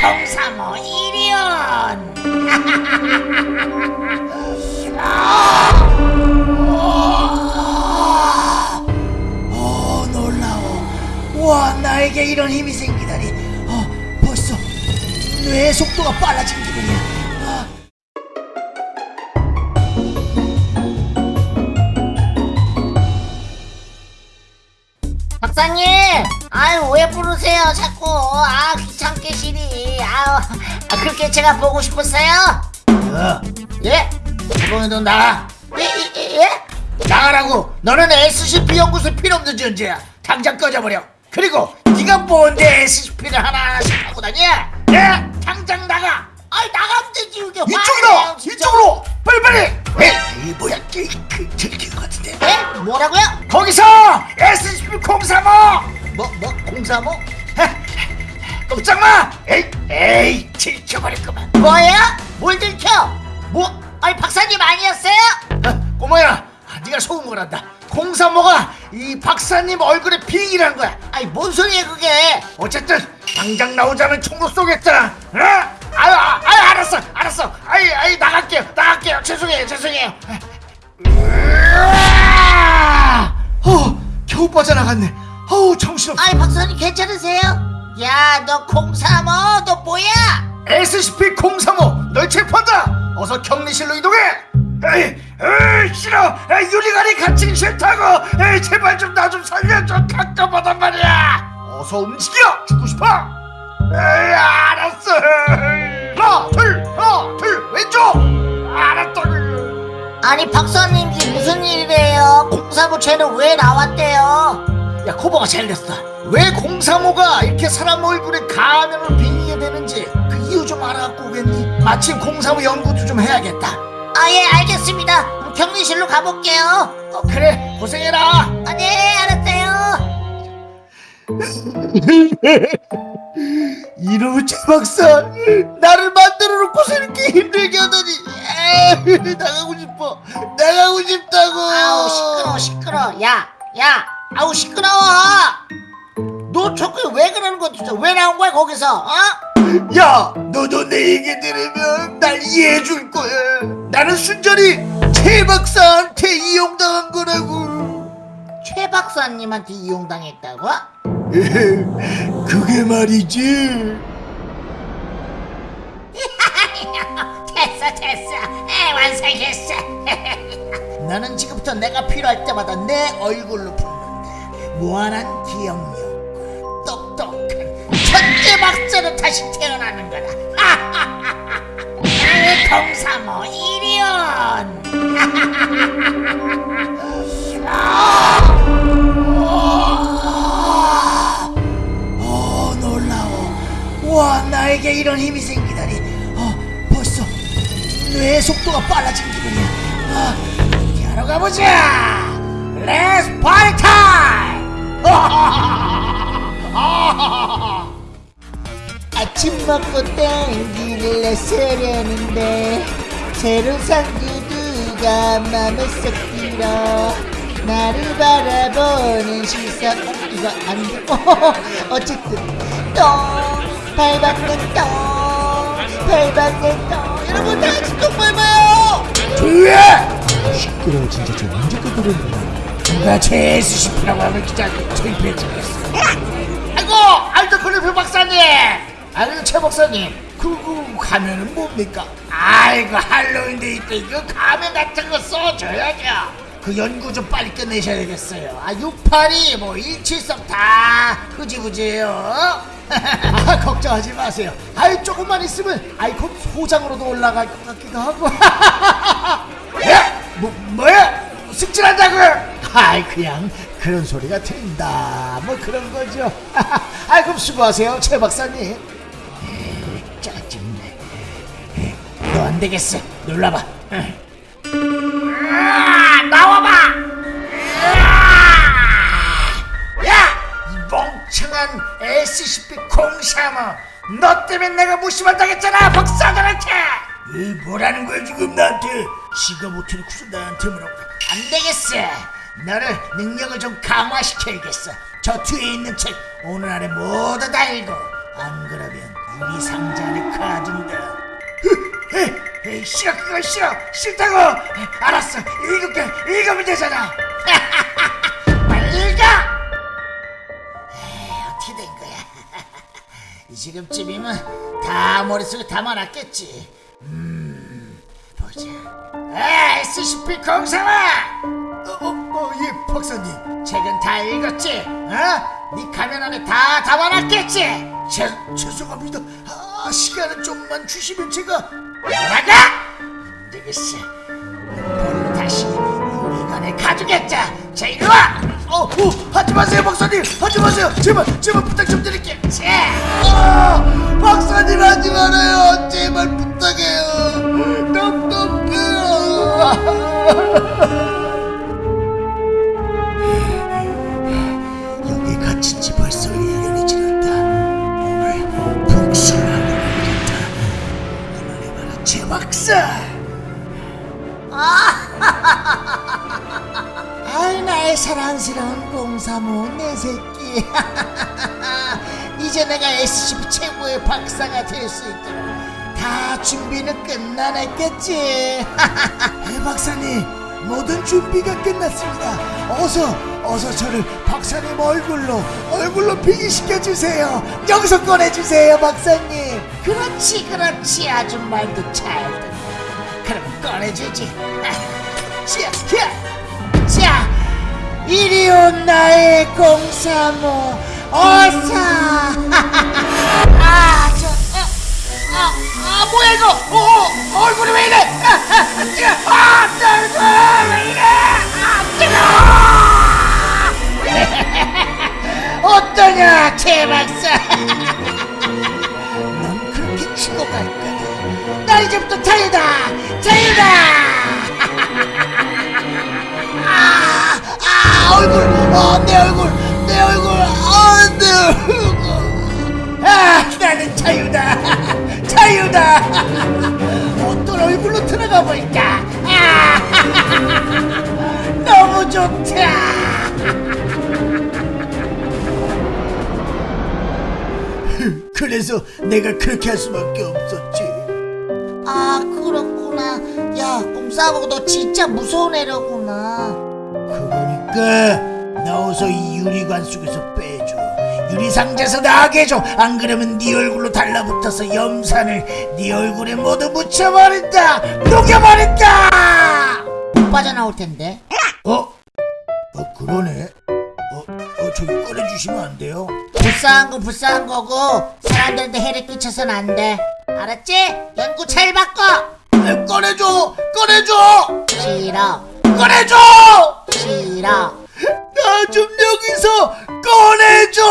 동사모 이리온. 어 놀라워. 와 나에게 이런 힘이 생기다니. 어 벌써 뇌 속도가 빨라진 기분이야 박사님, 아유 왜 부르세요 자꾸? 아 귀찮게 시리. 아유, 아, 그렇게 제가 보고 싶었어요? 어, 예? 이번에도 나가 예? 예? 예? 나가라고 너는 SCP 연구소 필요 없는 존재야 당장 꺼져버려 그리고 네가 뭔데 SCP를 하나하나씩 하고 다녀 예? 당장 나가 아이 나가면 되지 이게 뭐? 공사모? 꼼짝마 에이 에이 들켜버렸구만 뭐야? 뭘 들켜? 뭐? 아니 박사님 아니었어요? 어, 꼬마야 아, 네가 속은 거란다 035가 이 박사님 얼굴에 빙이란 거야 아니 뭔 소리야 그게? 어쨌든 당장 나오자면 총로 쏘겠잖아 어? 아유 아, 아유 알았어 알았어 아이 아이 나갈게요 나갈게요 죄송해요 죄송해요 으아! 어 겨우 빠져나갔네 어우 정신없어 아니 박사님 괜찮으세요? 야너 공사모 너 뭐야? SCP-035 널 체포한다! 어서 격리실로 이동해! 에이, 에이 싫어! 에이, 유리관이 갇히기 싫다고! 에이, 제발 좀 나좀 살려줘 깜깜하단 말이야! 어서 움직여! 죽고 싶어! 에이, 알았어! 하나 둘 하나 둘 왼쪽! 알았다! 아니 박사님 이게 무슨 일이래요? 공사모 쟤는 왜 나왔대요? 야 코버가 잘 됐어. 왜 035가 이렇게 사람 얼굴에 가면을 빙의게 되는지 그 이유 좀 알아갖고 오겠니? 마침 035 연구도 좀 해야겠다. 아 예 알겠습니다. 그럼 격리실로 가볼게요. 어, 그래. 고생해라. 아네 알았어요. 이놈의 최 박사. 나를 만들어 놓고서 이렇게 힘들게 하다니. 에이, 나가고 싶어. 나가고 싶다고. 아우 시끄러워 시끄러워. 야야 아우 시끄러워. 너 저거 왜 그러는 거야 진짜 왜 나온 거야 거기서? 어? 야 너도 내 얘기 들으면 날 이해해 줄 거야. 나는 순전히 최 박사한테 이용당한 거라고. 최 박사님한테 이용당했다고? 그게 말이지. 됐어 됐어. 에 완성했어. 나는 지금부터 내가 필요할 때마다 내 얼굴로 무한한 기억력 똑똑한 천재 박사로 다시 태어나는 거다. 나의 공사모 이리온. 어 놀라워. 와 나에게 이런 힘이 생기다니. 어 벌써 뇌 속도가 빨라진 기분이야. 아 어디 하러 가보자. let's party time 아침 먹고 땡기를 나서려는데 새로운 상주두가 맘에 쏙 들어 나를 바라보는 시선. 어, 이거 안돼. 어, 어쨌든 똥 밟았네 똥 밟았네 똥. 여러분 다 같이 똥 밟아요. 조용해 시끄러워 진짜 저 언제까지 그러는 거야 누가 제 SCP라고 하면 진짜 창피해 죽겠어? 아이고 알도 클리프 박사님! 아이고 최 박사님 그거 가면은 뭡니까? 아이고 할로윈데이 때 이거 가면 같은 거 써줘야죠. 그 연구 좀 빨리 끝내셔야 되겠어요. 아 682, 뭐 173 다 흐지부지예요. 아 걱정하지 마세요. 아이 조금만 있으면 아이 곧 소장으로도 올라갈 것 같기도 하고. 야! 뭐, 뭐야? 승진한다고요? 아이 그냥 그런 소리가 들린다 뭐 그런 거죠 아이 그럼 수고하세요 최 박사님 에이, 짜증내 너 안 되겠어 놀라봐 응. 으아, 나와봐 으아! 야! 이 멍청한 SCP-035 너 때문에 내가 무시받당했잖아 박사들한테 이 뭐라는 거야 지금 나한테 지가 못해놓고서 나한테 뭐라고 안 되겠어 너를 능력을 좀 강화시켜야겠어 저 뒤에 있는 책 오늘 안에 모두 다 읽어 안 그러면 유리 상자를 가진다. 에이, 에이, 싫어 그거 싫어 싫다고. 알았어 읽을게 읽으면 되잖아. 빨리 읽어. 에이, 어떻게 된 거야? 지금쯤이면 다 머릿속에 담아놨겠지. 아, SCP 공상아! 어, 어, 어, 예, 박사님. 책은 다 읽었지? 어? 네 가면 안에 다 담아놨겠지? 죄, 죄송합니다. 아, 시간을 좀만 주시면 제가... 나가! 안 되겠어. 볼을 다시 우리간에 가두겠자. 자, 이리 와! 어, 어, 하지 마세요, 박사님! 하지 마세요! 제발, 제발 부탁 좀 드릴게요. 자, 아, 박사님 하지 말아요! 제발 부탁해요! 여기 갇힌 지 벌써 1년이 지났다. 오늘 복수를 하고 말겠다. 하늘에 바라 제 박사! 아이 나의 사랑스러운 공사모 내 새끼 이제 내가 SCP 최고의 박사가 될 수 있도록 다 준비는 끝나냈겠지? 해 박사님 모든 준비가 끝났습니다. 어서 어서 저를 박사님 얼굴로 얼굴로 비기시켜 주세요. 여기서 꺼내주세요 박사님. 그렇지 그렇지 아주 말도 잘 듣네. 그럼 꺼내주지. 자, 자, 자, 이리 온 나의 공사모 어서. 아, 뭐야 이거? 어, 어, 얼굴이 왜 이래? 아, 아, 뜨거 아, 뜨거 왜 이래? 아, 뜨거 어떠냐 최 박사? 넌 그렇게 치고 갈 거다 나 이제부터 자유다 자유다! 아, 아 얼굴 어, 내 얼굴 내 얼굴 아, 내 얼굴. 아 나는 자유다 자유다. 어떤 얼굴로 들어가 볼까 아, 너무 좋다. 그래서 내가 그렇게 할 수밖에 없었지. 아 그렇구나. 야 공사하고 너 진짜 무서운 애라구나. 그러니까 나 어서 이 유리관 속에서 빼줘 유리상자에서 나가게 해줘. 안 그러면 네 얼굴로 달라붙어서 염산을 네 얼굴에 모두 묻혀버린다. 녹여버린다. 못 빠져나올 텐데. 어? 어 그러네. 어, 어 저기 꺼내주시면 안 돼요? 불쌍한 거 불쌍한 거고. 사람들한테 해를 끼쳐선 안돼. 알았지? 연구 잘 바꿔. 아, 꺼내줘. 꺼내줘. 싫어. 꺼내줘. 싫어 나 좀 여기서 꺼내줘